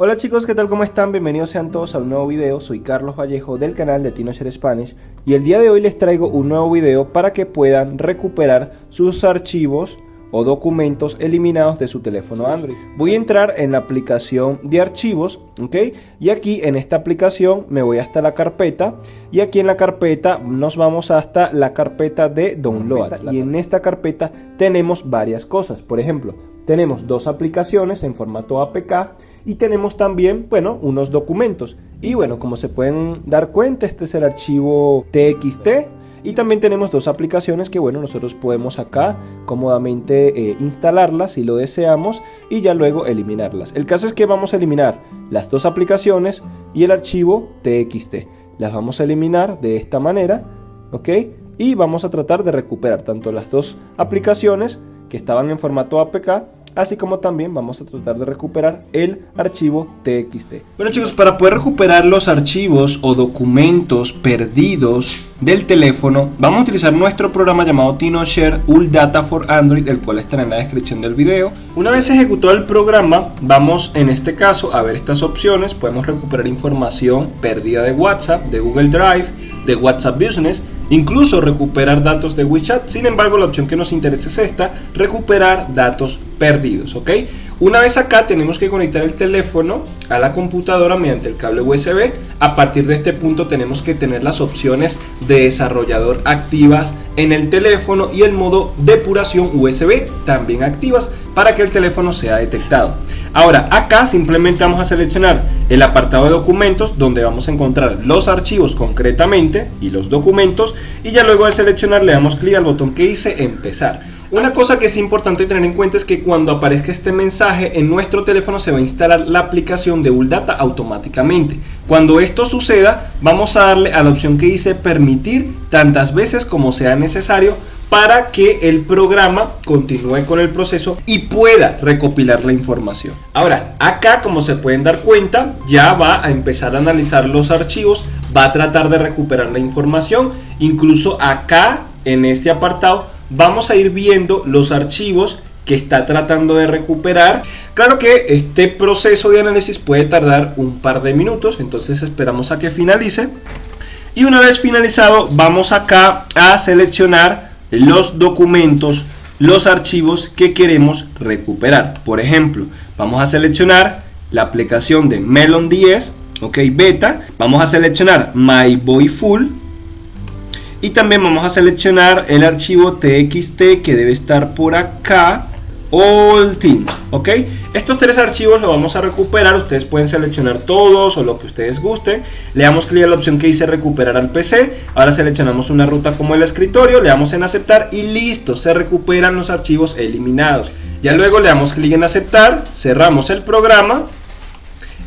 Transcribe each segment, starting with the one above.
Hola chicos, ¿qué tal? ¿Cómo están? Bienvenidos sean todos a un nuevo video. Soy Carlos Vallejo del canal de TinoShare Spanish y el día de hoy les traigo un nuevo video para que puedan recuperar sus archivos o documentos eliminados de su teléfono Android. Voy a entrar en la aplicación de archivos, ¿ok? Y aquí en esta aplicación me voy hasta la carpeta y aquí en la carpeta nos vamos hasta la carpeta de download y en esta carpeta tenemos varias cosas. Por ejemplo, tenemos dos aplicaciones en formato APK y tenemos también, bueno, unos documentos. Y bueno, como se pueden dar cuenta, este es el archivo TXT y también tenemos dos aplicaciones que bueno nosotros podemos acá cómodamente eh, instalarlas si lo deseamos y ya luego eliminarlas. El caso es que vamos a eliminar las dos aplicaciones y el archivo TXT. Las vamos a eliminar de esta manera, ¿ok? Y vamos a tratar de recuperar tanto las dos aplicaciones que estaban en formato APK así como también vamos a tratar de recuperar el archivo TXT. Bueno chicos, para poder recuperar los archivos o documentos perdidos del teléfono, vamos a utilizar nuestro programa llamado TinoShare All Data for Android, el cual estará en la descripción del video. Una vez ejecutado el programa, vamos en este caso a ver estas opciones, podemos recuperar información perdida de WhatsApp, de Google Drive, de WhatsApp Business, incluso recuperar datos de WeChat. Sin embargo, la opción que nos interesa es esta, recuperar datos perdidos, ¿ok? Una vez acá tenemos que conectar el teléfono a la computadora mediante el cable USB. A partir de este punto tenemos que tener las opciones de desarrollador activas en el teléfono y el modo depuración USB también activas para que el teléfono sea detectado. Ahora acá simplemente vamos a seleccionar el apartado de documentos donde vamos a encontrar los archivos concretamente y los documentos y ya luego de seleccionar le damos clic al botón que dice empezar. Una cosa que es importante tener en cuenta es que cuando aparezca este mensaje en nuestro teléfono se va a instalar la aplicación de Uldata automáticamente. Cuando esto suceda vamos a darle a la opción que dice permitir tantas veces como sea necesario para que el programa continúe con el proceso y pueda recopilar la información. Ahora, acá como se pueden dar cuenta, ya va a empezar a analizar los archivos, va a tratar de recuperar la información, incluso acá en este apartado vamos a ir viendo los archivos que está tratando de recuperar. Claro que este proceso de análisis puede tardar un par de minutos, entonces esperamos a que finalice. Y una vez finalizado, vamos acá a seleccionar los documentos, los archivos que queremos recuperar. Por ejemplo, vamos a seleccionar la aplicación de Melon 10, ok, beta. Vamos a seleccionar My Boy Full y también vamos a seleccionar el archivo txt que debe estar por acá all teams ok estos tres archivos los vamos a recuperar. Ustedes pueden seleccionar todos o lo que ustedes gusten. Le damos clic a la opción que dice recuperar al pc ahora seleccionamos una ruta como el escritorio le damos en aceptar y listo se recuperan los archivos eliminados. Ya luego le damos clic en aceptar cerramos el programa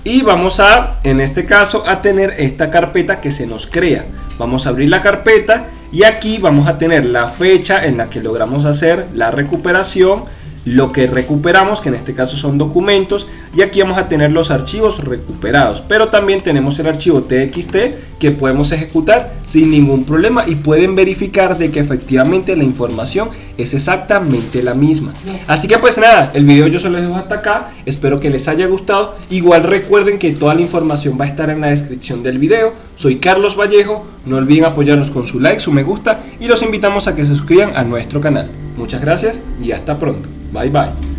y vamos a en este caso a tener esta carpeta que se nos crea Vamos a abrir la carpeta y aquí vamos a tener la fecha en la que logramos hacer la recuperación lo que recuperamos, que en este caso son documentos, y aquí vamos a tener los archivos recuperados, pero también tenemos el archivo txt que podemos ejecutar sin ningún problema y pueden verificar de que efectivamente la información es exactamente la misma. Así que pues nada, el video yo se lo dejo hasta acá, espero que les haya gustado, igual recuerden que toda la información va a estar en la descripción del video, soy Carlos Vallejo, no olviden apoyarnos con su like, su me gusta y los invitamos a que se suscriban a nuestro canal. Muchas gracias y hasta pronto. Bye bye.